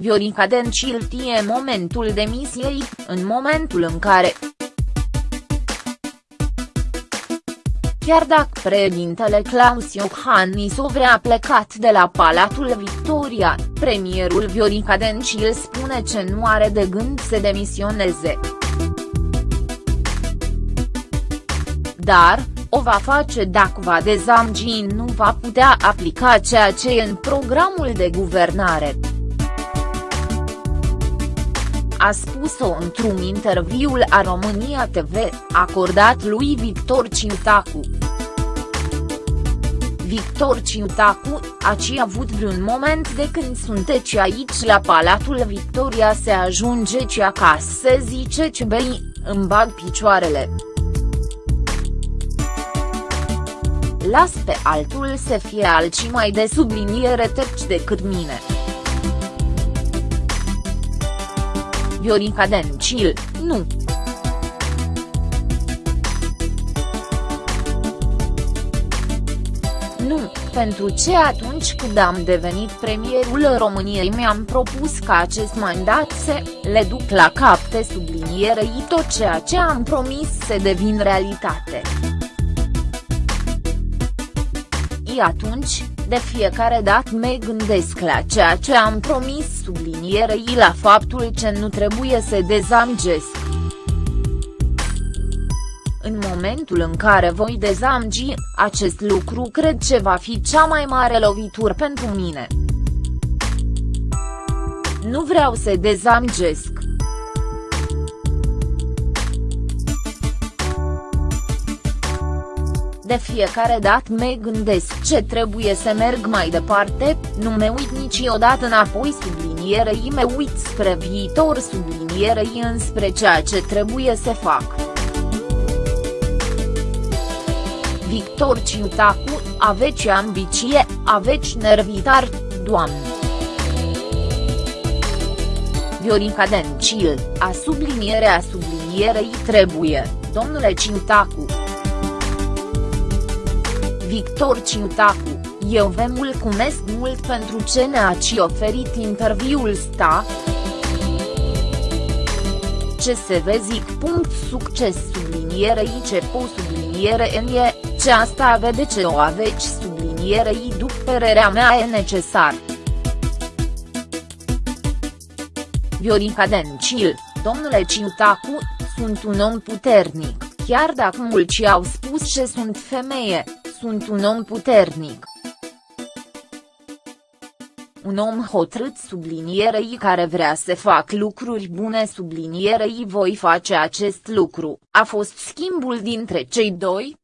Viorica Dencil tie momentul demisiei, în momentul în care, Chiar dacă președintele Claus Iohannis o vrea plecat de la Palatul Victoria, premierul Viorica Dencil spune că nu are de gând să demisioneze. Dar, o va face dacă va dezamgi nu va putea aplica ceea ce e în programul de guvernare a spus-o într-un interviul a România TV, acordat lui Victor Ciutacu. Victor Ciutacu, aci avut vreun moment de când sunteți aici la Palatul Victoria se ajunge ci acasă se zice ce bei, îmi bag picioarele. Las pe altul să fie alții mai de subliniere terci decât mine. Viorica Dencil, nu. Nu, pentru ce atunci când am devenit premierul României mi-am propus ca acest mandat să le duc la cap de sublinierei tot ceea ce am promis să devin realitate. I atunci, de fiecare dată mă gândesc la ceea ce am promis sublinierei la faptul că nu trebuie să dezamgesc. În momentul în care voi dezamgi, acest lucru cred că va fi cea mai mare lovitură pentru mine. Nu vreau să dezamgesc. De fiecare dată mă gândesc ce trebuie să merg mai departe, nu mă uit niciodată înapoi sublinierei mă uit spre viitor sublinierei înspre ceea ce trebuie să fac. Victor Ciutacu, aveți ambiție, aveți nervitar, doamne. Viorica Dencil, a sublinierea sublinierei trebuie, domnule Ciutacu. Victor Ciutacu, eu vă mulțumesc mult pentru ce ne-ați oferit interviul sta. Ce se vă zic. Punct succes sublinierei ce po subliniere în e, ce asta vede ce o aveți sublinierei după părerea mea e necesar. Viorica Dencil, domnule Ciutacu, sunt un om puternic, chiar dacă mulți au spus că sunt femeie, sunt un om puternic. Un om hotărât sublinierei care vrea să fac lucruri bune sublinierei voi face acest lucru, a fost schimbul dintre cei doi,